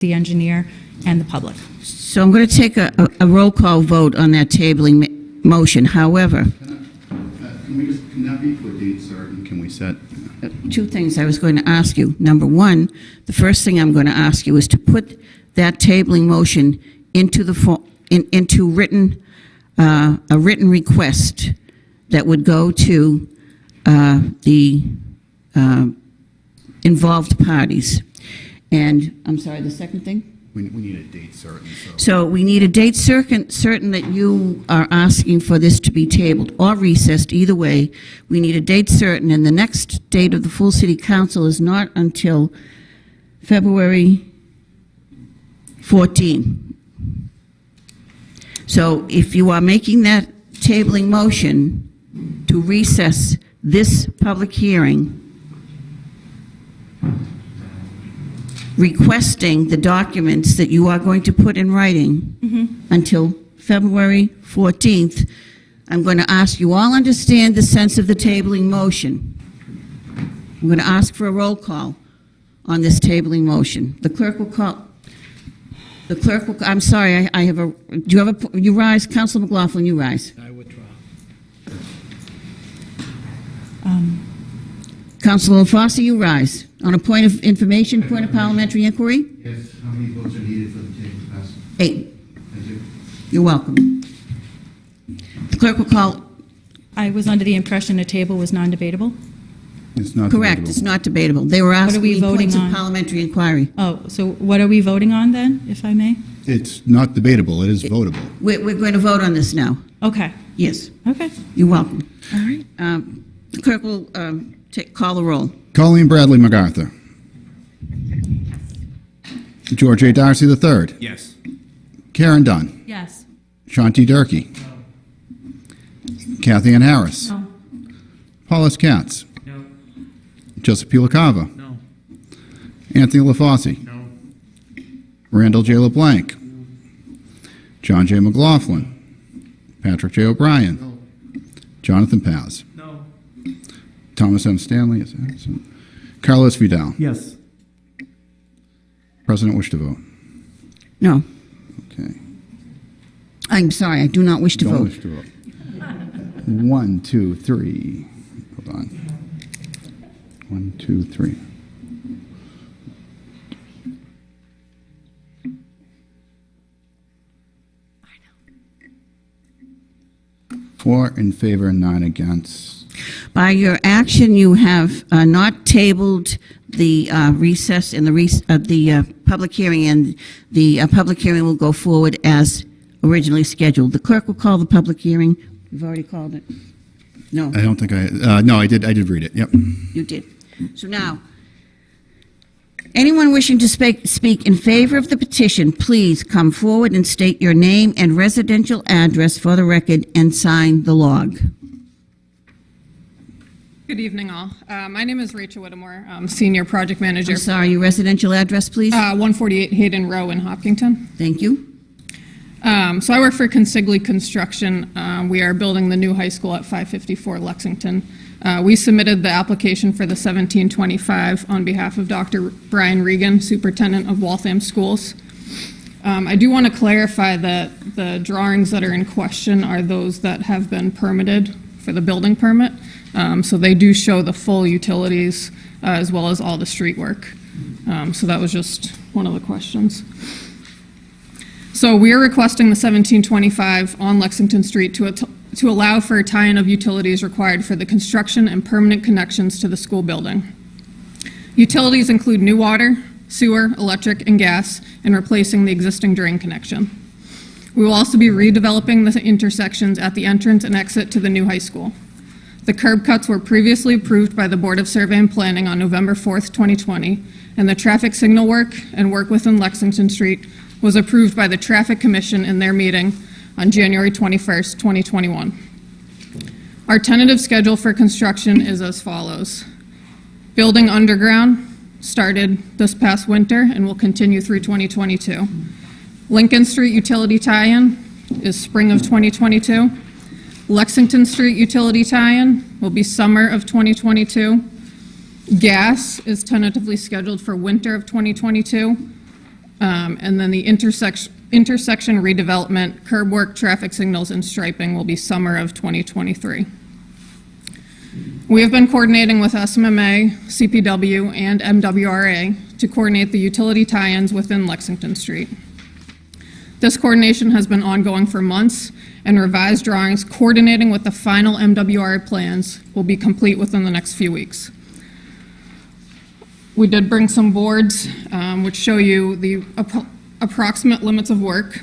the engineer, and the public. So I'm going to take a, a- a roll call vote on that tabling motion. However, Can we just, can that be for a date certain? Can we set? two things I was going to ask you. Number one, the first thing I'm going to ask you is to put that tabling motion into the, fo- in- into written, uh, a written request that would go to uh, the uh, involved parties. And, I'm sorry, the second thing? We, we need a date certain, so. So we need a date certain, certain that you are asking for this to be tabled or recessed, either way. We need a date certain, and the next date of the full city council is not until February 14. So if you are making that tabling motion to recess this public hearing, requesting the documents that you are going to put in writing mm-hmm. until February 14th, I'm going to ask you all understand the sense of the tabling motion. I'm going to ask for a roll call on this tabling motion. The clerk will call, the clerk will, I'm sorry, I I have a, do you have a, you rise, Counsel McLaughlin, you rise. I withdraw. Counsel LaFauci, you rise. On a point of information, point of parliamentary inquiry? Yes, how many votes are needed for the table to pass? Eight. Thank you. You're welcome. The clerk will call, I was under the impression a table was non-debatable. It's not correct, it's not debatable. They were are asking we me voting points of on? parliamentary inquiry. Oh, so what are we voting on then, if I may? It's not debatable, it is votable. We're, we're going to vote on this now. Okay, Yes, okay. you're welcome. All right. Um, The clerk will um, take, call the roll. Colleen Bradley MacArthur. George A. Darcy III. Yes. Caren Dunn. Yes. Shanti Durkee. Cathyann Harris. No. Paulus Katz. No. Joseph P. LaCava. No. Anthony LaFauci. No. Randall J. LeBlanc. John J. McLaughlin. Patrick J. O'Brien. No. Jonathan Paz. No. Thomas M. Stanley is absent. Carlos Vidal. Yes. President wish to vote. No, Okay. I'm sorry, I do not wish to Don't vote. wish to vote. One, two, three. Hold on. One, two, three. Four in favor, nine against. By your action, you have uh, not tabled the uh, recess and the, rec- uh, the uh, public hearing, and the uh, public hearing will go forward as originally scheduled. The clerk will call the public hearing. You've already called it? No. I don't think I, uh, no, I did, I did read it, yep. You did. So now, anyone wishing to speak, speak in favor of the petition, please come forward and state your name and residential address for the record and sign the log. Good evening, all. Uh, My name is Rachel Whittemore, I'm Senior Project Manager, I'm sorry, your residential address, please? uh, 148 Hayden Rowe in Hopkinton. Thank you. Um, So I work for Consigli Construction. Um, We are building the new high school at 554 Lexington. Uh, We submitted the application for the 1725 on behalf of Dr. Brian Regan, Superintendent of Waltham Schools. Um, I do want to clarify that the drawings that are in question are those that have been permitted for the building permit. Um, So they do show the full utilities uh, as well as all the street work. Um, So that was just one of the questions. So we are requesting the 1725 on Lexington Street to, to allow for a tie-in of utilities required for the construction and permanent connections to the school building. Utilities include new water, sewer, electric, and gas, and replacing the existing drain connection. We will also be redeveloping the intersections at the entrance and exit to the new high school. The curb cuts were previously approved by the Board of Survey and Planning on November 4th, 2020, and the traffic signal work and work within Lexington Street was approved by the Traffic Commission in their meeting on January 21st, 2021. Our tentative schedule for construction is as follows. Building underground started this past winter and will continue through 2022. Lincoln Street utility tie-in is spring of 2022. Lexington Street utility tie-in will be summer of 2022. Gas is tentatively scheduled for winter of 2022. Um, And then the intersection, intersection redevelopment, curb work, traffic signals, and striping will be summer of 2023. We have been coordinating with SMMA, CPW, and MWRA to coordinate the utility tie-ins within Lexington Street. This coordination has been ongoing for months, and revised drawings coordinating with the final MWRA plans will be complete within the next few weeks. We did bring some boards um, which show you the appro- approximate limits of work,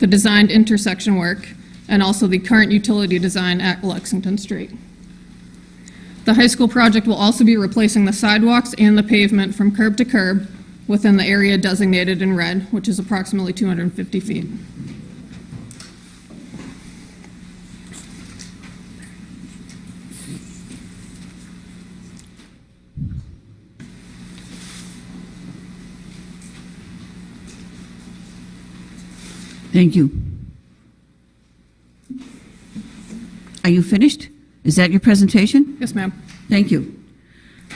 the designed intersection work, and also the current utility design at Lexington Street. The high school project will also be replacing the sidewalks and the pavement from curb to curb within the area designated in red, which is approximately 250 feet. Thank you. Are you finished? Is that your presentation? Yes, ma'am. Thank you.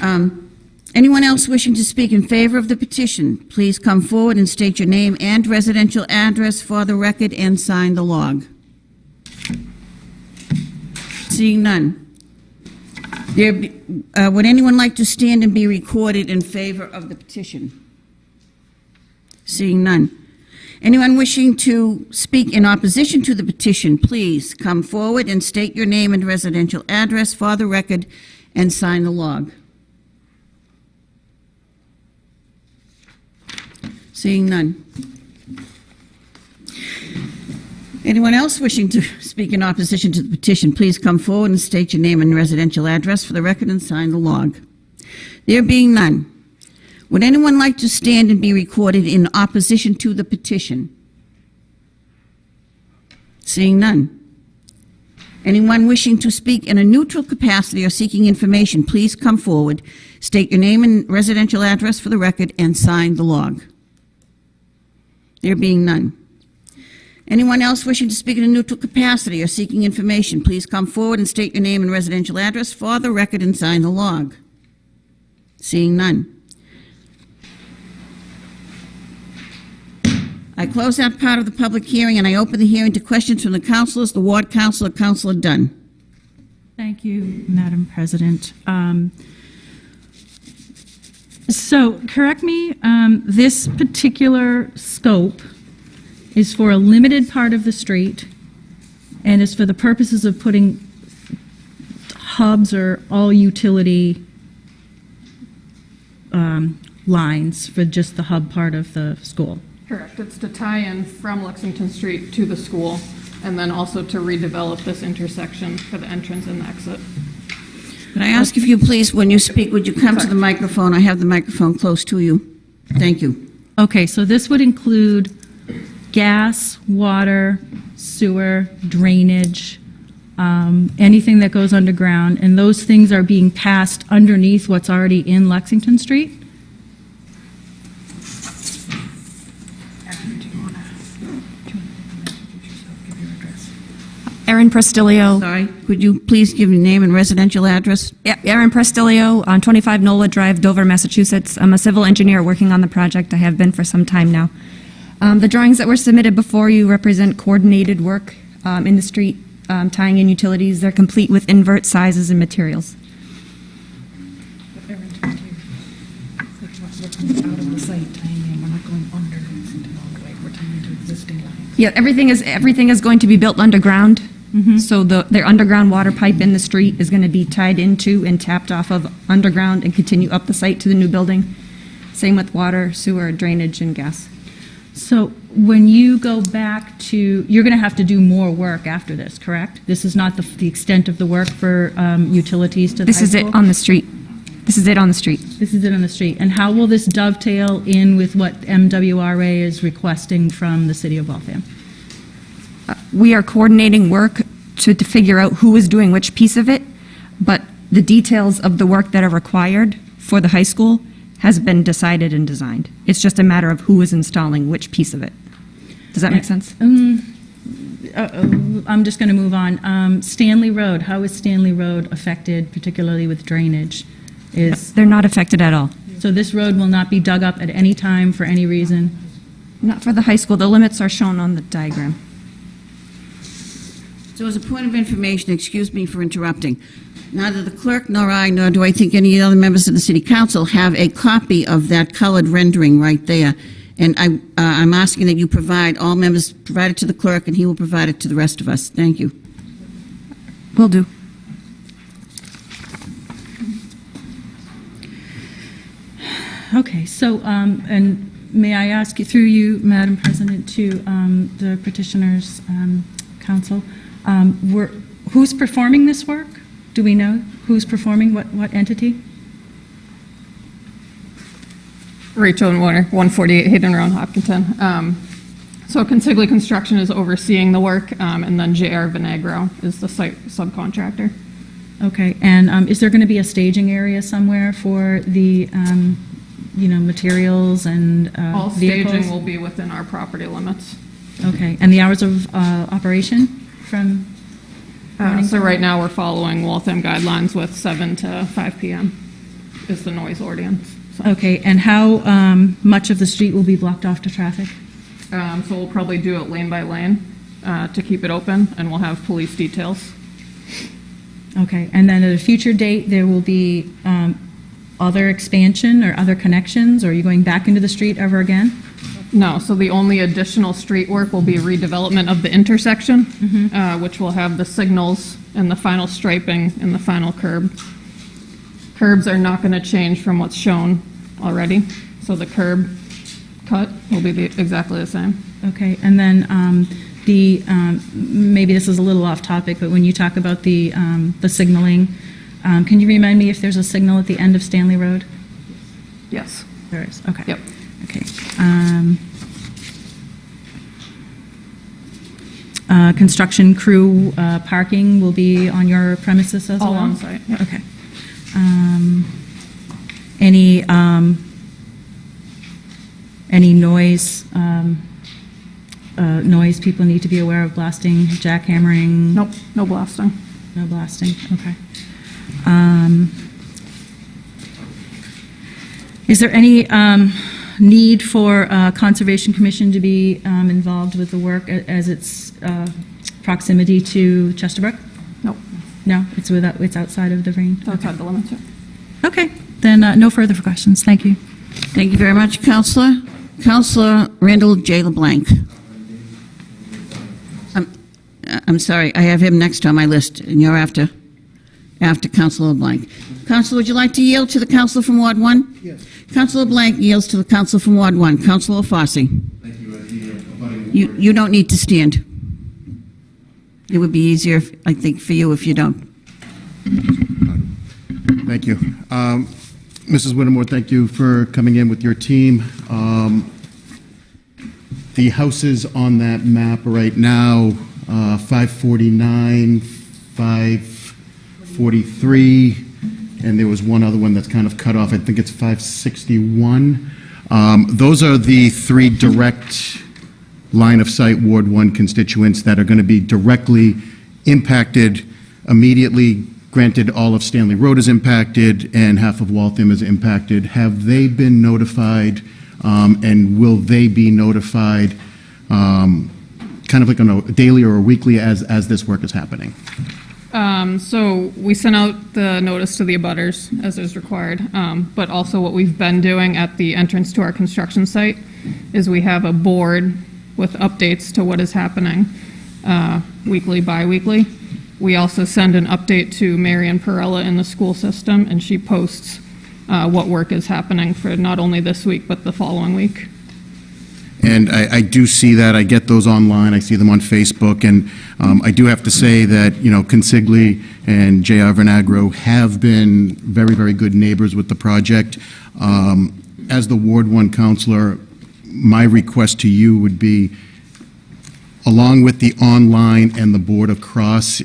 Um, Anyone else wishing to speak in favor of the petition, please come forward and state your name and residential address for the record and sign the log. Seeing none. There, be- uh, would anyone like to stand and be recorded in favor of the petition? Seeing none. Anyone wishing to speak in opposition to the petition, please come forward and state your name and residential address for the record and sign the log. Seeing none. Anyone else wishing to speak in opposition to the petition, please come forward and state your name and residential address for the record and sign the log. There being none, would anyone like to stand and be recorded in opposition to the petition? Seeing none. Anyone wishing to speak in a neutral capacity or seeking information, please come forward, state your name and residential address for the record, and sign the log. There being none. Anyone else wishing to speak in a neutral capacity or seeking information, please come forward and state your name and residential address for the record and sign the log. Seeing none. I close that part of the public hearing, and I open the hearing to questions from the councilors, the ward councilor, Councilor Dunn. Thank you, Madam President. Um, So, correct me, um, this particular scope is for a limited part of the street and is for the purposes of putting hubs or all utility um, lines for just the hub part of the school. Correct. It's to tie in from Lexington Street to the school, and then also to redevelop this intersection for the entrance and the exit. Could I ask if you please, when you speak, would you come to the microphone? I have the microphone close to you. Thank you. Okay, so this would include gas, water, sewer, drainage, um, anything that goes underground, and those things are being passed underneath what's already in Lexington Street? Erin Prestilio. Sorry, could you please give your name and residential address? Yeah, Erin Prestilio on 25 NOLA Drive, Dover, Massachusetts. I'm a civil engineer working on the project. I have been for some time now. Um, The drawings that were submitted before you represent coordinated work um, in the street, um, tying in utilities. They're complete with invert sizes and materials. Like, we're coming out of the site tying in, we're not going under Lexington all the way, we're tying into existing lines. Yeah, everything is, everything is going to be built underground. So the, their underground water pipe in the street is going to be tied into and tapped off of underground and continue up the site to the new building. Same with water, sewer, drainage, and gas. So when you go back to, you're going to have to do more work after this, correct? This is not the the extent of the work for um, utilities to the This is it on the street. This is it on the street. This is it on the street. And how will this dovetail in with what MWRA is requesting from the city of Waltham? We are coordinating work to, to figure out who is doing which piece of it, but the details of the work that are required for the high school has been decided and designed. It's just a matter of who is installing which piece of it. Does that make sense? Um, uh, I'm just going to move on. Um, Stanley Road, how is Stanley Road affected, particularly with drainage? Is, They're not affected at all. So this road will not be dug up at any time for any reason? Not for the high school, the limits are shown on the diagram. So as a point of information, excuse me for interrupting, neither the clerk nor I, nor do I think any other members of the city council have a copy of that colored rendering right there. And I, uh, I'm asking that you provide, all members provide it to the clerk, and he will provide it to the rest of us. Thank you. Will do. Okay, so, um, and may I ask you, through you, Madam President, to um, the petitioners' um, council, um, were- who's performing this work? Do we know who's performing, what what entity? Rachel and Warner, 148 Hayden Road, Hopkinton. Um, So Consigli Construction is overseeing the work, um, and then JR Vinagro is the site subcontractor. Okay, and um, is there going to be a staging area somewhere for the, um, you know, materials and uh, All vehicles? staging will be within our property limits. Okay, and the hours of uh, operation from? Uh, So right now, we're following Waltham guidelines with 7 to 5 PM is the noise ordinance. So Okay, and how um, much of the street will be blocked off to traffic? um, so we'll probably do it lane by lane uh, to keep it open, and we'll have police details. Okay, and then at a future date, there will be um, other expansion or other connections? Or are you going back into the street ever again? No, so the only additional street work will be redevelopment of the intersection, uh, which will have the signals and the final striping and the final curb. Curbs are not going to change from what's shown already, so the curb cut will be the- exactly the same. Okay, and then um, the, um, maybe this is a little off topic, but when you talk about the um, the signaling, um, can you remind me if there's a signal at the end of Stanley Road? Yes. There is, okay. Yep. Okay. um, uh, Construction crew uh, parking will be on your premises as well? All on site, yep. Okay. Um, Any, um, any noise, um, uh, noise people need to be aware of, blasting, jackhammering? Nope, no blasting. No blasting, okay. Um, Is there any um, need for uh, Conservation Commission to be um, involved with the work as its uh, proximity to Chesterbrook? Nope, No, it's without, it's outside of the range? it's outside the limits. Okay, then uh, no further questions, thank you. Thank you very much, Counselor. Counselor Randall J. LeBlanc. I'm, I'm sorry, I have him next on my list, and you're after, after Counselor LeBlanc. Counselor, would you like to yield to the Counselor from Ward 1? Yes. Counselor Blank yields to the Counselor from Ward 1. Counselor Fossey. Thank you, the, abutting You, you don't need to stand. It would be easier, if- I think, for you if you don't. Thank you. Um, Mrs. Whittemore, thank you for coming in with your team. Um, The houses on that map right now, uh, 549, 543, and there was one other one that's kind of cut off, I think it's 561. Um, Those are the three direct line of sight Ward 1 constituents that are going to be directly impacted immediately. Granted, all of Stanley Road is impacted and half of Waltham is impacted. Have they been notified, um, and will they be notified, um, kind of like on a daily or a weekly as, as this work is happening? Um, So we sent out the notice to the abutters as is required, um, but also what we've been doing at the entrance to our construction site is we have a board with updates to what is happening uh, weekly, bi-weekly. We also send an update to Marion Perella in the school system, and she posts uh, what work is happening for not only this week, but the following week. And I, I do see that, I get those online, I see them on Facebook, and um, I do have to say that, you know, Consigli and J.R. Vinagro have been very, very good neighbors with the project. Um, As the Ward One counselor, my request to you would be, along with the online and the board across,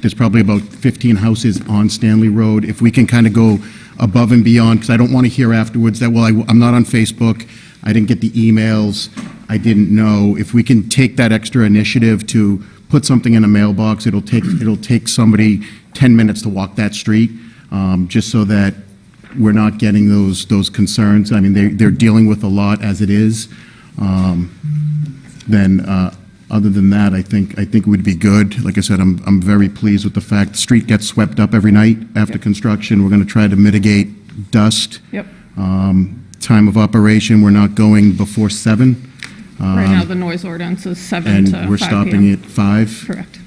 there's probably about 15 houses on Stanley Road. If we can kind of go above and beyond, because I don't want to hear afterwards that, well, I- I'm not on Facebook, I didn't get the emails, I didn't know. If we can take that extra initiative to put something in a mailbox, it'll take, it'll take somebody 10 minutes to walk that street, um, just so that we're not getting those, those concerns. I mean, they, they're dealing with a lot as it is. Um, Then, uh, other than that, I think, I think it would be good. Like I said, I'm, I'm very pleased with the fact the street gets swept up every night after construction. We're going to try to mitigate dust. Yep. Um, Time of operation, we're not going before seven, Right now, um, the noise ordinance is 7 and to 5 we're stopping PM. at five. Correct.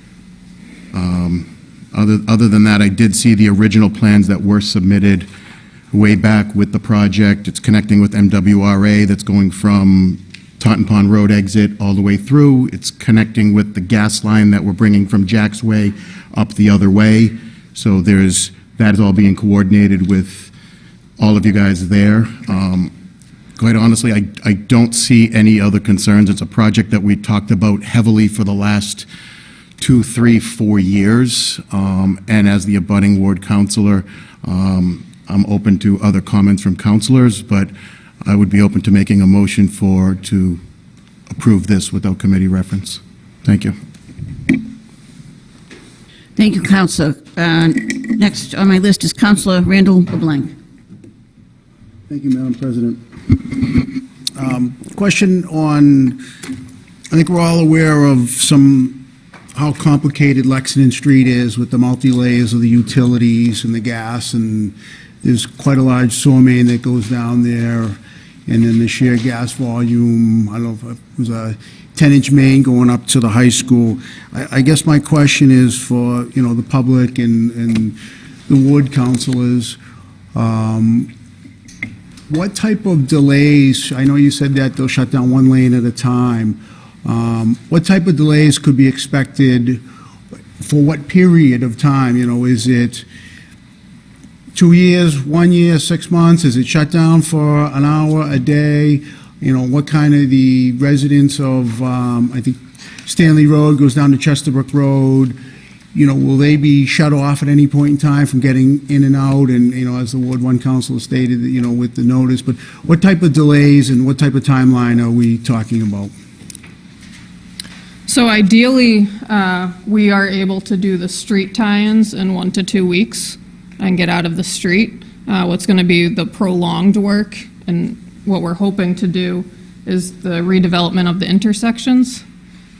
Um, other, other than that, I did see the original plans that were submitted way back with the project. It's connecting with MWRA that's going from Totten Pond Road exit all the way through. It's connecting with the gas line that we're bringing from Jack's Way up the other way. So there's, that is all being coordinated with all of you guys there. Um, Quite honestly, I, I don't see any other concerns. It's a project that we talked about heavily for the last two, three, four years. Um, And as the abutting ward counselor, um, I'm open to other comments from counselors, but I would be open to making a motion for, to approve this without committee reference. Thank you. Thank you, Counselor. Uh, Next on my list is Counselor Randall LeBlanc. Thank you, Madam President. Um, Question on, I think we're all aware of some, how complicated Lexington Street is with the multi-layers of the utilities and the gas, and there's quite a large sewer main that goes down there, and then the sheer gas volume, I don't know if it was a 10-inch main going up to the high school. I I guess my question is for, you know, the public and and the ward councilors, um, what type of delays, I know you said that they'll shut down one lane at a time. Um, What type of delays could be expected for what period of time? You know, is it two years, one year, six months? Is it shut down for an hour, a day? You know, what kind of the residents of, um, I think Stanley Road goes down to Chesterbrook Road, you know, will they be shut off at any point in time from getting in and out? And, you know, as the Ward One Council stated, you know, with the notice, but what type of delays and what type of timeline are we talking about? So ideally, uh, we are able to do the street tie-ins in one to two weeks and get out of the street. Uh, What's going to be the prolonged work, and what we're hoping to do is the redevelopment of the intersections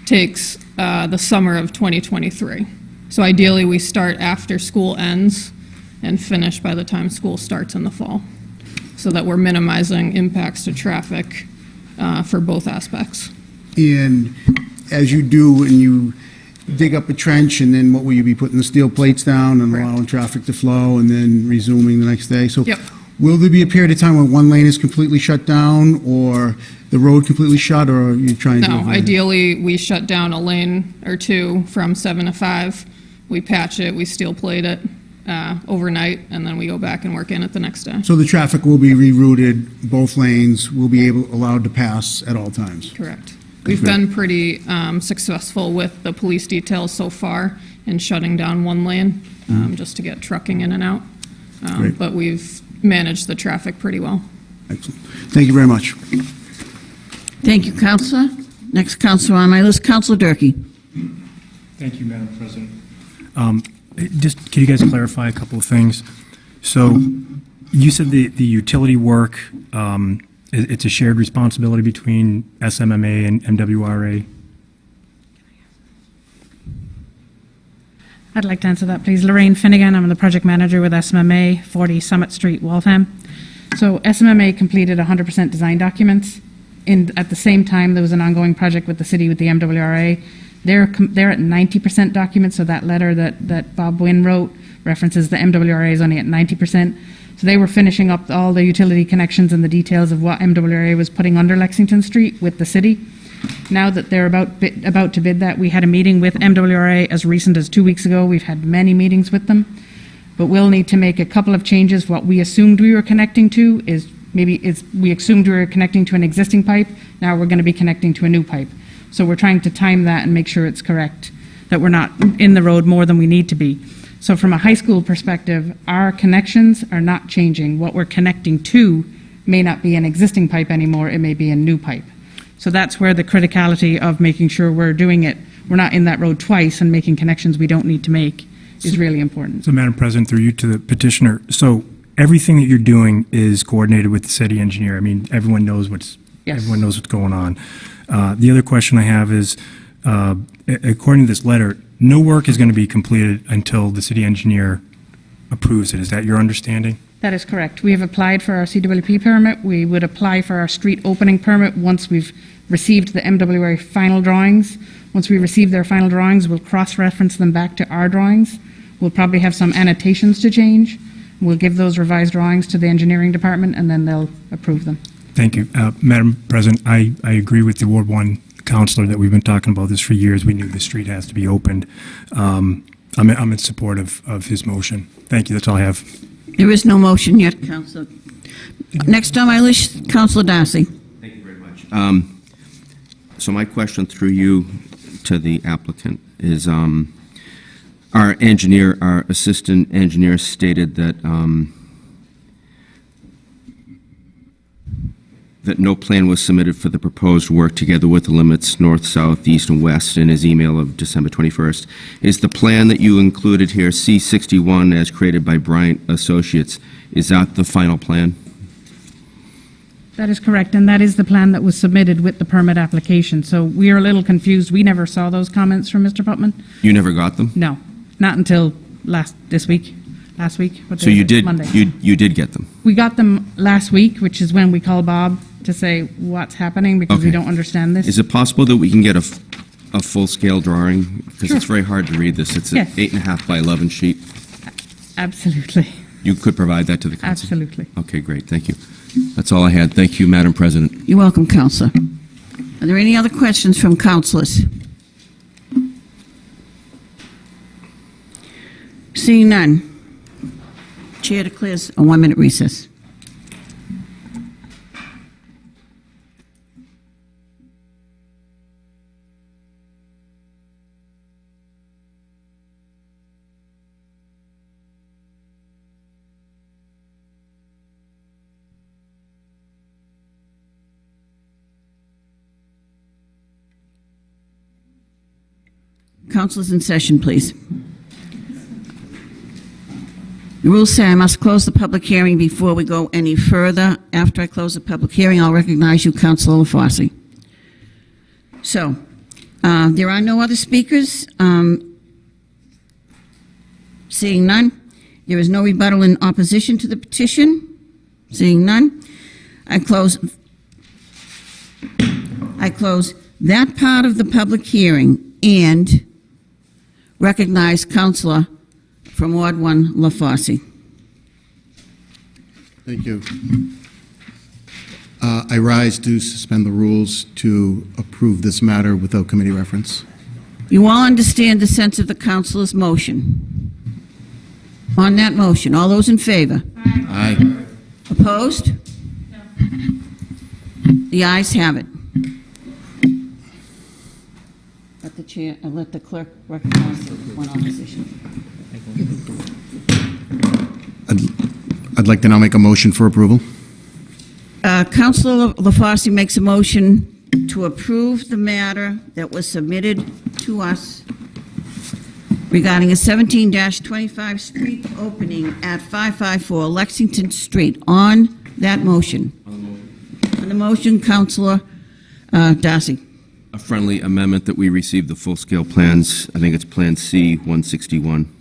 takes uh, the summer of 2023. So ideally, we start after school ends and finish by the time school starts in the fall, so that we're minimizing impacts to traffic uh, for both aspects. And as you do, and you dig up a trench, and then what will you be putting the steel plates down and allowing traffic to flow, and then resuming the next day? So Yep. will there be a period of time when one lane is completely shut down, or the road completely shut, or are you trying to? No, ideally, we shut down a lane or two from seven to five. We patch it, we steel plate it uh, overnight, and then we go back and work in it the next day. So the traffic will be rerouted, both lanes will be able, allowed to pass at all times? Correct. We've been pretty um, successful with the police details so far in shutting down one lane, um, just to get trucking in and out. Um, Great. But we've managed the traffic pretty well. Excellent. Thank you very much. Thank you, Counselor. Next Counselor on my list, Counselor Durkee. Thank you, Madam President. Um, Just, can you guys clarify a couple of things? So you said the, the utility work, um, i- it's a shared responsibility between SMMA and MWRA? I'd like to answer that, please. Lorraine Finnegan, I'm the project manager with SMMA, 40 Summit Street, Waltham. So SMMA completed 100% design documents. In, at the same time, there was an ongoing project with the city, with the MWRA. They're, they're at 90% documents, so that letter that, that Bob Wynn wrote references the MWRA is only at 90%. So they were finishing up all the utility connections and the details of what MWRA was putting under Lexington Street with the city. Now that they're about, about to bid that, we had a meeting with MWRA as recent as two weeks ago. We've had many meetings with them. But we'll need to make a couple of changes. What we assumed we were connecting to is, maybe we assumed we were connecting to an existing pipe. Now we're going to be connecting to a new pipe. So we're trying to time that and make sure it's correct, that we're not in the road more than we need to be. So from a high school perspective, our connections are not changing. What we're connecting to may not be an existing pipe anymore, it may be a new pipe. So that's where the criticality of making sure we're doing it, we're not in that road twice and making connections we don't need to make is really important. So, Madam President, through you to the petitioner, so everything that you're doing is coordinated with the city engineer. I mean, everyone knows what's, Yes. everyone knows what's going on. Uh, The other question I have is, uh, according to this letter, no work is going to be completed until the city engineer approves it. Is that your understanding? That is correct. We have applied for our CWP permit. We would apply for our street opening permit once we've received the MWA final drawings. Once we receive their final drawings, we'll cross-reference them back to our drawings. We'll probably have some annotations to change. We'll give those revised drawings to the engineering department, and then they'll approve them. Thank you. Uh, Madam President, I, I agree with the Ward 1 counselor that we've been talking about this for years. We knew the street has to be opened. Um, I'm, I'm in support of, of his motion. Thank you, that's all I have. There is no motion yet, Councilor. Next on my list, Councilor Darcy. Thank you very much. Um, So my question through you to the applicant is, um, our engineer, our assistant engineer stated that, um, that no plan was submitted for the proposed work together with the limits north, south, east, and west in his email of December 21st. Is the plan that you included here, C61, as created by Bryant Associates, is that the final plan? That is correct, and that is the plan that was submitted with the permit application. So we are a little confused. We never saw those comments from Mr. Putman. You never got them? No, not until last, this week, last week. So you did, Monday. you, you did get them? We got them last week, which is when we called Bob to say what's happening because we Okay. don't understand this. Is it possible that we can get a, f- a full-scale drawing? Because it's Sure. very hard to read this. It's an Yes. eight and a half by 11 sheet. Absolutely, You could provide that to the council? absolutely. Okay, great, thank you. That's all I had. Thank you, Madam President. You're welcome, Counselor. Are there any other questions from councilors? Seeing none. Chair declares a one-minute recess. Councilors in session, please. The rules say I must close the public hearing before we go any further. After I close the public hearing, I'll recognize you, Councilor LaFauci. So, uh, there are no other speakers. Um, Seeing none, there is no rebuttal in opposition to the petition. Seeing none, I close, I close that part of the public hearing and recognize Councilor from Ward 1, LaFauci. Thank you. Uh, I rise to suspend the rules to approve this matter without committee reference. You all understand the sense of the councilor's motion. On that motion, all those in favor? Aye. Opposed? The ayes have it. Let the chair, uh, let the clerk recognize the one opposition. I'd I'd like to now make a motion for approval. Uh, Councilor LaFauci makes a motion to approve the matter that was submitted to us regarding a 17-25 street opening at 554 Lexington Street. On that motion. On the motion, Councilor uh, Darcy. A friendly amendment that we receive the full-scale plans, I think it's Plan C 161.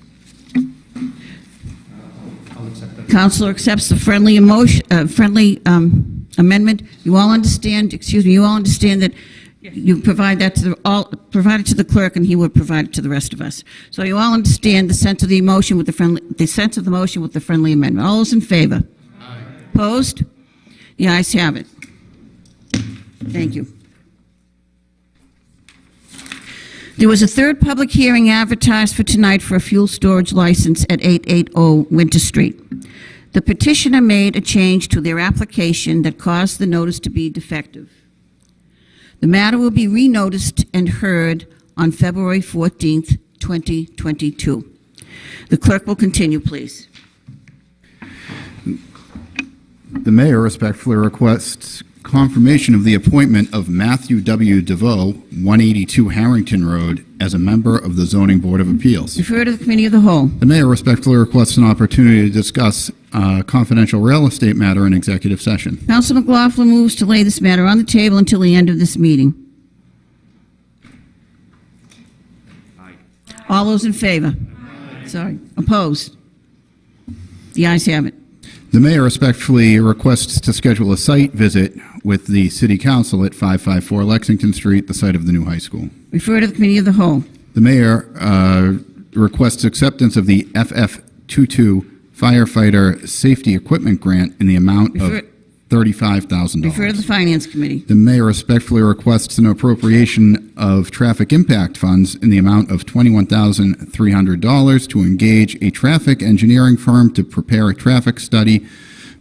Councilor accepts the friendly emotion, uh, friendly um, amendment. You all understand, excuse me, you all understand that you provide that to the, all, provide it to the clerk, and he would provide it to the rest of us. So you all understand the sense of the emotion with the friendly, the sense of the motion with the friendly amendment. All those in favor? Aye. Opposed? The ayes have it. Thank you. There was a third public hearing advertised for tonight for a fuel storage license at 880 Winter Street. The petitioner made a change to their application that caused the notice to be defective. The matter will be re-noticed and heard on February 14th, 2022. The clerk will continue, please. The mayor respectfully requests confirmation of the appointment of Matthew W. DeVoe, 182 Harrington Road, as a member of the Zoning Board of Appeals. Refer to the Committee of the Whole. The mayor respectfully requests an opportunity to discuss a confidential real estate matter in executive session. Counsel McLaughlin moves to lay this matter on the table until the end of this meeting. Aye. All those in favor? Sorry, opposed? The ayes have it. The mayor respectfully requests to schedule a site visit with the city council at 554 Lexington Street, the site of the new high school. Refer to the Committee of the Whole. The mayor uh, requests acceptance of the FF22 firefighter safety equipment grant in the amount of $35,000. Refer to the Finance Committee. The mayor respectfully requests an appropriation of traffic impact funds in the amount of $21,300 to engage a traffic engineering firm to prepare a traffic study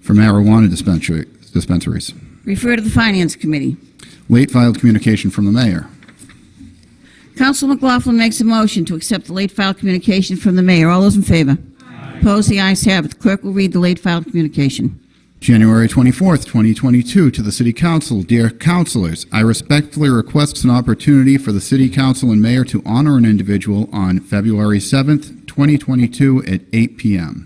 for marijuana dispensaries. Refer to the Finance Committee. Late filed communication from the mayor. Counsel McLaughlin makes a motion to accept the late filed communication from the mayor. All those in favor? Aye. Opposed? The ayes have it. The clerk will read the late filed communication. January 24th, 2022, to the City Council. Dear councilors, I respectfully request an opportunity for the City Council and Mayor to honor an individual on February 7th, 2022, at 8 p.m.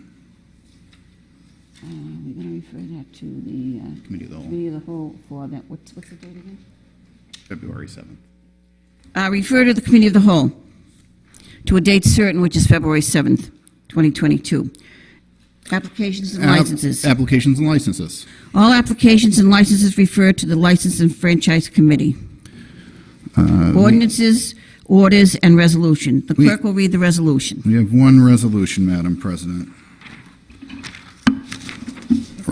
We're going to refer that to the Committee of the Whole, Committee of the Whole for that, what's, what's the date again? February 7th. Uh, refer to the Committee of the Whole to a date certain, which is February 7th, 2022. Applications and licenses. Applications and licenses. All applications and licenses refer to the License and Franchise Committee. Ordinances, orders, and resolution. The We- clerk will read the resolution. We have one resolution, Madam President.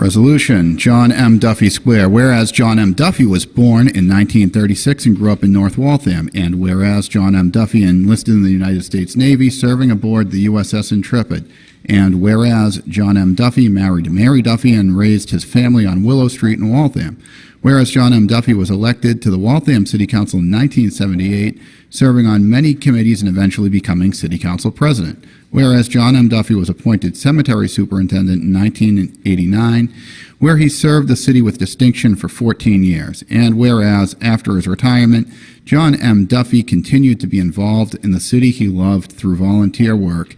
Resolution, John M. Duffy Square. Whereas John M. Duffy was born in 1936 and grew up in North Waltham, and whereas John M. Duffy enlisted in the United States Navy, serving aboard the USS Intrepid, and whereas John M. Duffy married Mary Duffy and raised his family on Willow Street in Waltham, whereas John M. Duffy was elected to the Waltham City Council in 1978, serving on many committees and eventually becoming City Council President. Whereas John M. Duffy was appointed cemetery superintendent in 1989, where he served the city with distinction for 14 years. And whereas, after his retirement, John M. Duffy continued to be involved in the city he loved through volunteer work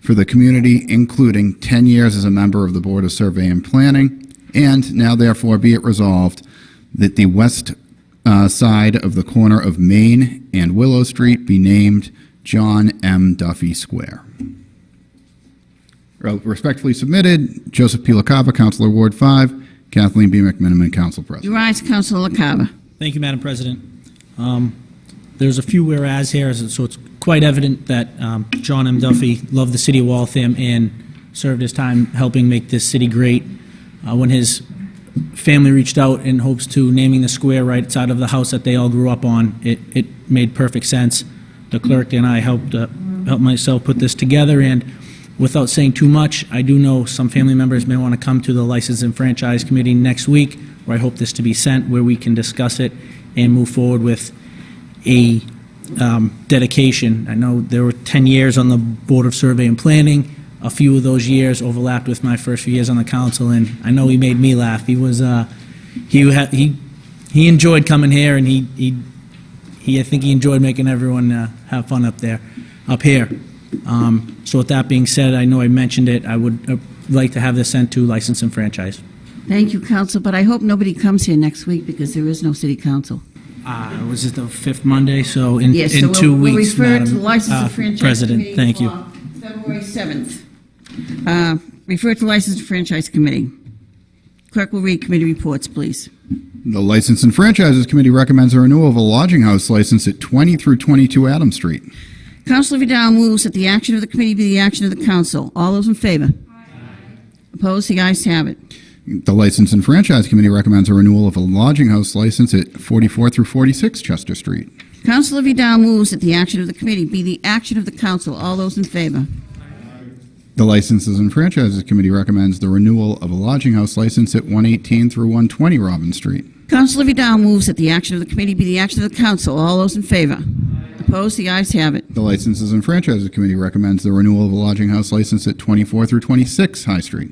for the community, including 10 years as a member of the Board of Survey and Planning. And now therefore be it resolved that the west uh, side of the corner of Main and Willow Street be named John M. Duffy Square. Respectfully submitted, Joseph P. LaCava, Councilor Ward 5, Kathleen B. McMenimen, Council President. Your rise, Councilor LaCava. Thank you, Madam President. Um, There's a few whereas here, so it's quite evident that um, John M. Duffy loved the city of Waltham and served his time helping make this city great. Uh, When his family reached out in hopes to naming the square right side of the house that they all grew up on, it, it made perfect sense. The clerk and I helped, uh, helped myself put this together, and without saying too much, I do know some family members may want to come to the License and Franchise Committee next week, where I hope this to be sent, where we can discuss it and move forward with a um, dedication. I know there were 10 years on the Board of Survey and Planning. A few of those years overlapped with my first few years on the council, and I know he made me laugh. He was, uh, he had, he, he enjoyed coming here, and he, he, he, I think he enjoyed making everyone uh, have fun up there, up here. Um, So with that being said, I know I mentioned it, I would uh, like to have this sent to License and Franchise. Thank you, Council, but I hope nobody comes here next week because there is no City Council. Uh, Was it the fifth Monday? So in, Yes, so in we'll- 2 we'll weeks, refer to Madam License and uh, Franchise President. Thank you. February 7th. Uh, Refer to the License and Franchise Committee. Clerk will read committee reports, please. The License and Franchises Committee recommends a renewal of a lodging house license at 20 through 22 Adams Street. Councilor Vidal moves that the action of the committee be the action of the council. All those in favor? Opposed? The ayes have it. The License and Franchise Committee recommends a renewal of a lodging house license at 44 through 46 Chester Street. Councilor Vidal moves that the action of the committee be the action of the council. All those in favor? The Licenses and Franchises Committee recommends the renewal of a lodging house license at 118 through 120 Robin Street. Councilor Vidal moves that the action of the committee be the action of the council. All those in favor? Opposed? The ayes have it. The Licenses and Franchises Committee recommends the renewal of a lodging house license at 24 through 26 High Street.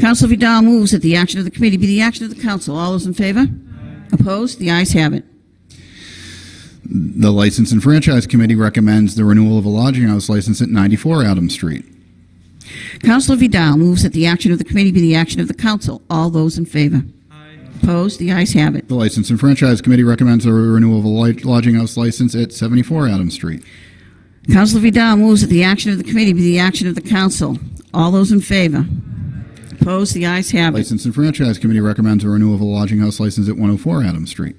Councilor Vidal moves that the action of the committee be the action of the council. All those in favor? Opposed? The ayes have it. The License and Franchise Committee recommends the renewal of a lodging house license at 94 Adams Street. Council Vidal moves that the action of the committee be the action of the council. All those in favor? Opposed? The ayes have it. The License and Franchise Committee recommends the renewal of a lodging house license at 74 Adams Street. Councillor Vidal moves that the action of the committee be the action of the council. All those in favor? Opposed? The ayes have it. License and Franchise Committee recommends a renewal of a lodging house license at 104 Adams Street.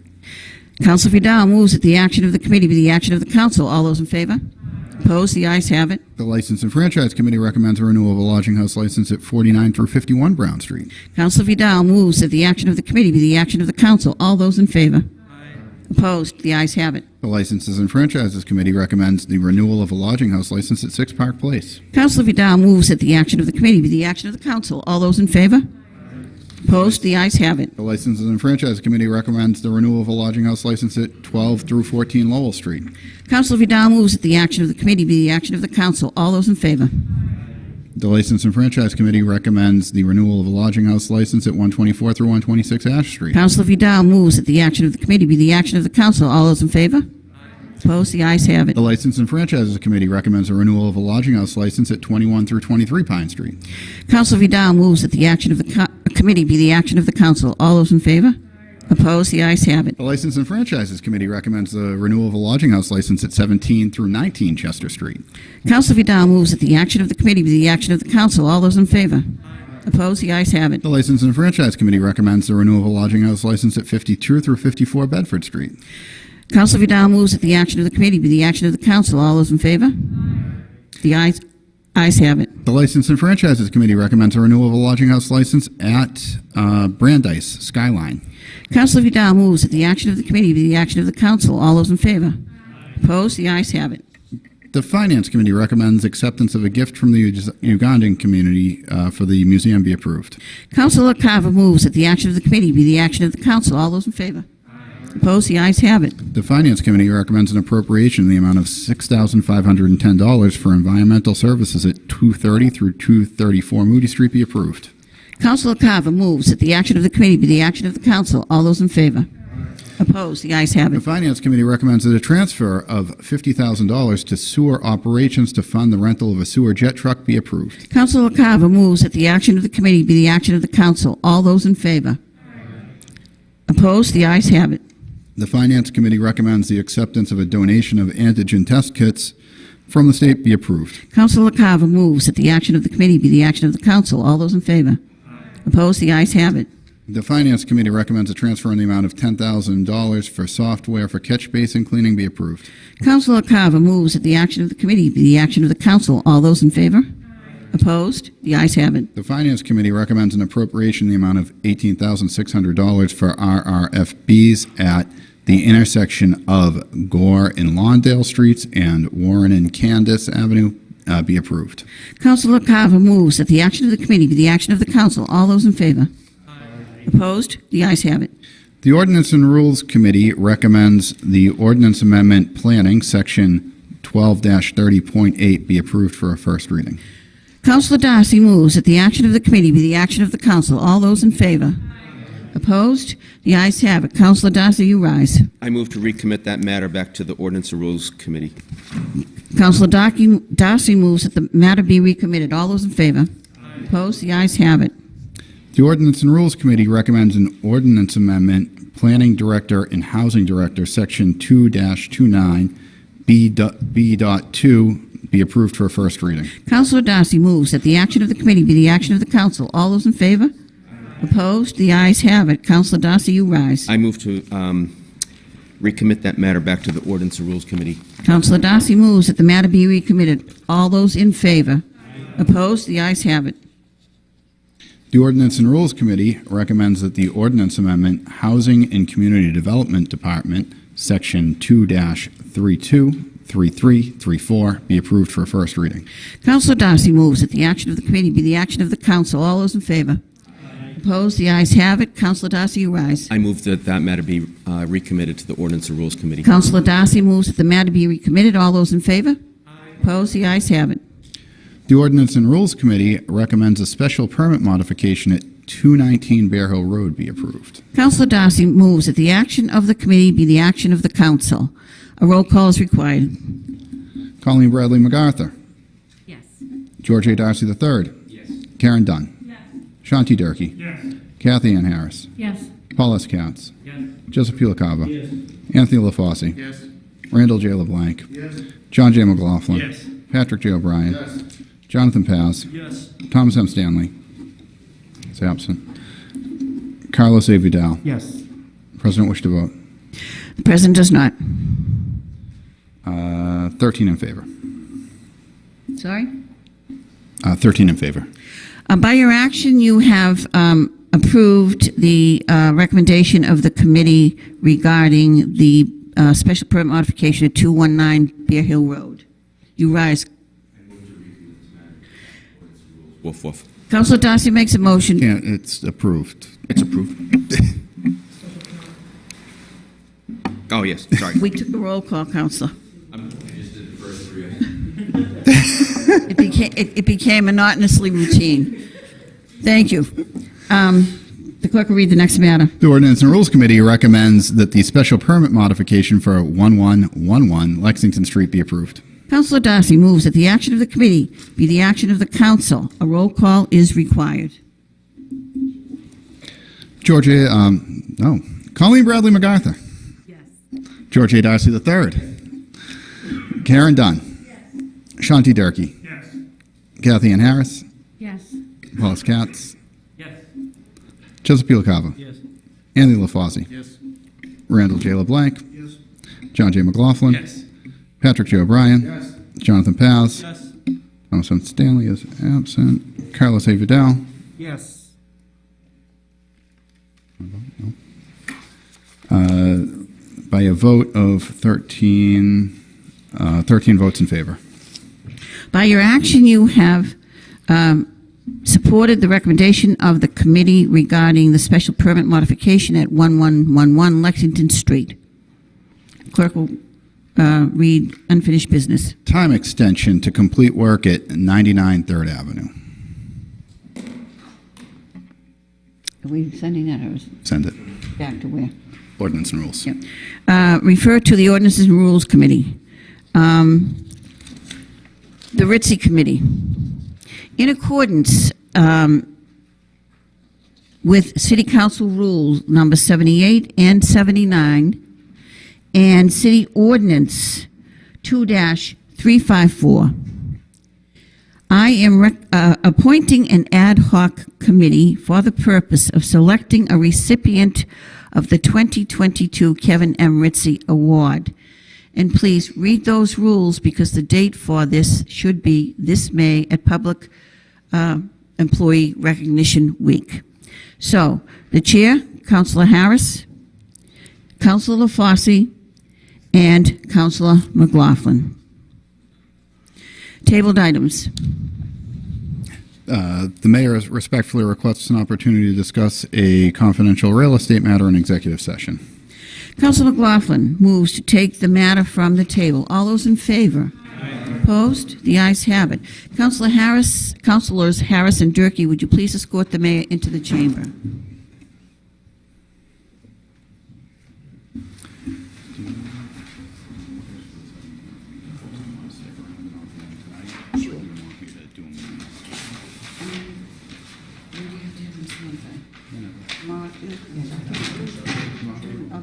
Councillor Vidal moves that the action of the committee be the action of the council. All those in favor? Opposed? The ayes have it. The License and Franchise Committee recommends a renewal of a lodging house license at 49 through 51 Brown Street. Council Vidal moves that the action of the committee be the action of the council. All those in favor? Aye. Opposed? The ayes have it. The Licenses and Franchises Committee recommends the renewal of a lodging house license at 6 Park Place. Council Vidal moves that the action of the committee be the action of the council. All those in favor? Opposed? The ayes have it. The Licenses and Franchise Committee recommends the renewal of a lodging house license at 12 through 14 Lowell Street. Council Vidal moves that the action of the committee be the action of the council. All those in favor? The License and Franchise Committee recommends the renewal of a lodging house license at 124 through 126 Ash Street. Council Vidal moves that the action of the committee be the action of the council. All those in favor? Opposed? The ayes have it. The License and Franchises Committee recommends a renewal of a lodging house license at 21 through 23 Pine Street. Council Vidal moves that the action of the committee be the action of the council. All those in favor? Opposed? The ayes have it. The License and Franchises Committee recommends the renewal of a lodging house license at 17 through 19 Chester Street. Council Vidal moves that the action of the committee be the action of the council. All those in favor? Opposed? The ayes have it. The License and Franchise Committee recommends the renewal of a lodging house license at 52 through 54 Bedford Street. Council Vidal moves that the action of the committee be the action of the council. All those in favor? The ayes, ayes have it. The License and Franchises Committee recommends a renewal of a lodging house license at uh, Brandeis Skyline. Councilor Vidal moves that the action of the committee be the action of the council. All those in favor? Opposed? The ayes have it. The Finance Committee recommends acceptance of a gift from the Ug- Ugandan community uh, for the museum be approved. Councilor Carver moves that the action of the committee be the action of the council. All those in favor? Opposed? The ayes have it. The Finance Committee recommends an appropriation in the amount of $6,510 for environmental services at 230 through 234 Moody Street be approved. Councilor Carver moves that the action of the committee be the action of the council. All those in favor? Opposed? The ayes have it. The. Finance Committee recommends that a transfer of $50,000 to sewer operations to fund the rental of a sewer jet truck be approved. Councilor Carver moves that the action of the committee be the action of the council. All those in favor? Opposed? The ayes have it. The Finance Committee recommends the acceptance of a donation of antigen test kits from the state be approved. Councilor Carver moves that the action of the committee be the action of the council. All those in favor? Opposed? The ayes have it. The Finance Committee recommends a transfer in the amount of $10,000 for software for catch basin cleaning be approved. Councilor Carver moves that the action of the committee be the action of the council. All those in favor? Opposed? The ayes have it. The Finance Committee recommends an appropriation in the amount of $18,600 for RRFBs at the intersection of Gore and Lawndale Streets and Warren and Candace Avenue uh, be approved. Councilor Carver moves that the action of the committee be the action of the council. All those in favor? Opposed? The ayes have it. The Ordinance and Rules Committee recommends the Ordinance Amendment Planning, Section 12-30.8, be approved for a first reading. Councilor Darcy moves that the action of the committee be the action of the council. All those in favor? Opposed? The ayes have it. Councilor Darcy, you rise. I move to recommit that matter back to the Ordinance and Rules Committee. Councilor Darcy Darcy moves that the matter be recommitted. All those in favor? Opposed? The ayes have it. The Ordinance and Rules Committee recommends an ordinance amendment, Planning Director and Housing Director, Section 2-29, B dot- B dot 2, be approved for a first reading. Councilor Darcy moves that the action of the committee be the action of the council. All those in favor? Opposed? The ayes have it. Councilor Darcy, you rise. I move to um, recommit that matter back to the Ordinance and Rules Committee. Councilor Darcy moves that the matter be recommitted. All those in favor? Opposed? The ayes have it. The Ordinance and Rules Committee recommends that the ordinance amendment, Housing and Community Development Department, Section 2-32, 33, 34, be approved for a first reading. Councilor Darcy moves that the action of the committee be the action of the council. All those in favor? Opposed? The ayes have it. Councilor Darcy, you rise. I move that that matter be uh, recommitted to the Ordinance and Rules Committee. Councilor Darcy moves that the matter be recommitted. All those in favor? Opposed? The ayes have it. The Ordinance and Rules Committee recommends a special permit modification at 219 Bear Hill Road be approved. Councilor Darcy moves that the action of the committee be the action of the council. A roll call is required. Colleen Bradley MacArthur. Yes. George A. Darcy III. Yes. Caren Dunn. Yes. Shanti Durkee. Yes. Cathyann Harris. Yes. Paul S. Katz. Yes. Joseph P. Yes. Anthony LaFauci. Yes. Randall J. LeBlanc. Yes. John J. McLaughlin. Yes. Patrick J. O'Brien. Yes. Jonathan Paz. Yes. Thomas M. Stanley. Is absent. Carlos A. Vidal. Yes. The President wish to vote. The president does not. Uh, 13 in favor. Sorry? Uh, 13 in favor. Uh, By your action, you have um, approved the uh, recommendation of the committee regarding the uh, special permit modification at 219 Bear Hill Road. You rise. Woof, woof. Counselor Darcy makes a motion. Yeah, it's approved. It's approved. Oh, yes, sorry. We took a roll call, Counselor. It became, it it became monotonously routine. Thank you. Um, The clerk will read the next matter. The Ordinance and Rules Committee recommends that the special permit modification for 1111 Lexington Street be approved. Councilor Darcy moves that the action of the committee be the action of the council. A roll call is required. Georgia, Um, no. Colleen Bradley MacArthur. Yes. George A. Darcy III. Caren Dunn. Shanti Durkee. Yes. Cathyann Harris. Yes. Paul S. Katz. Yes. Joseph P. LaCava. Yes. Anthony LaFauci. Yes. Randall J. LeBlanc. Yes. John J. McLaughlin. Yes. Patrick J. O'Brien. Yes. Jonathan Paz. Yes. Thomas M. Stanley is absent. Carlos A. Vidal. Yes. Uh, by a vote of 13, uh, 13 votes in favor. By your action, you have um, supported the recommendation of the committee regarding the special permit modification at 1111 Lexington Street. Clerk will uh, read unfinished business. Time extension to complete work at 99 Third Avenue. Are we sending that or is Send it. it back to where? Ordinance and rules. Yep. Uh, Refer to the Ordinances and Rules Committee. Um, The Ritzy Committee. In accordance um, with City Council Rules Number 78 and 79, and City Ordinance 2-354, I am uh, appointing an ad hoc committee for the purpose of selecting a recipient of the 2022 Kevin M. Ritzy Award. And please read those rules because the date for this should be this May at Public uh, Employee Recognition Week. So, the Chair, Councilor Harris, Councilor LaFauci, and Councilor McLaughlin. Tabled items. Uh, The mayor respectfully requests an opportunity to discuss a confidential real estate matter in executive session. Councilor McLaughlin moves to take the matter from the table. All those in favor? Opposed? The ayes have it. Councilor Harris, Councilors Harris and Durkee, would you please escort the mayor into the chamber?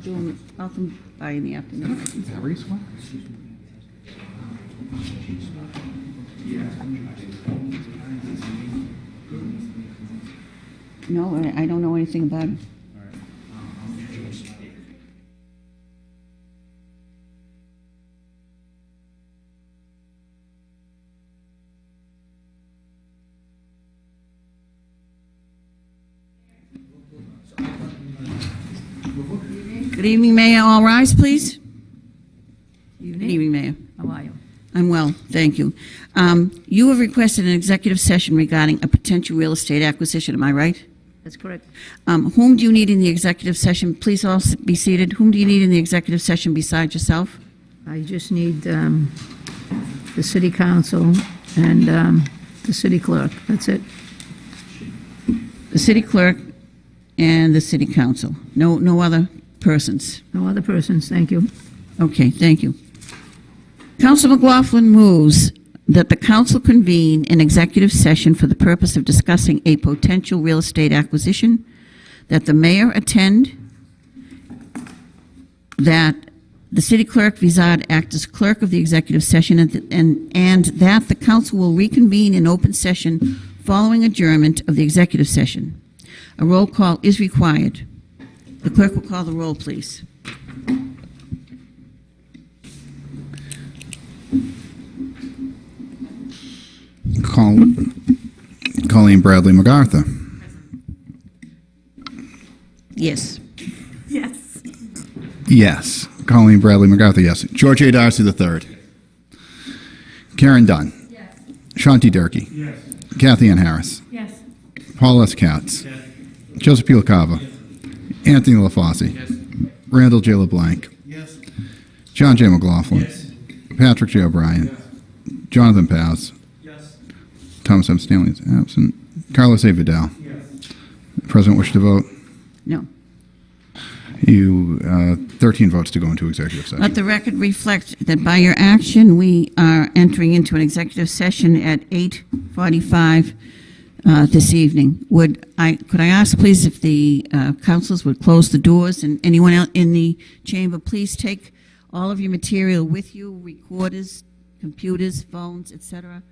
Do them, I'll come by in the afternoon. No, I I don't know anything about it. Good evening, Mayor. All rise, please. Good evening, Mayor. How are you? I'm well, thank you. Um, You have requested an executive session regarding a potential real estate acquisition, am I right? That's correct. Um, Whom do you need in the executive session? Please all be seated. Whom do you need in the executive session besides yourself? I just need um, the city council and um, The city clerk, that's it. The city clerk and the city council. No, no other persons. No other persons, thank you. Okay, thank you. Council McLaughlin moves that the council convene an executive session for the purpose of discussing a potential real estate acquisition, that the mayor attend, that the city clerk, Vizard, act as clerk of the executive session, and, and, and that the council will reconvene in open session following adjournment of the executive session. A roll call is required. The clerk will call the roll, please. Col- Colleen Bradley MacArthur. Yes. Yes. Yes. Colleen Bradley MacArthur, yes. George A. Darcy III. Caren Dunn. Yes. Shanti Durkee. Yes. Cathyann Harris. Yes. Paul S. Katz. Joseph P. LaCava. Anthony LaFauci. Yes. Randall J. LeBlanc. Yes. John J. McLaughlin. Patrick J. O'Brien. Jonathan Paz. Yes. Thomas M. Stanley is absent. Carlos A. Vidal. President wish to vote? No. You, uh, 13 votes to go into executive session. Let session. the record reflect that by your action, we are entering into an executive session at 8:45 uh, this evening. Would I, could I ask, please, if the uh, councils would close the doors, and anyone else in the chamber, please take all of your material with you, recorders, computers, phones, etc.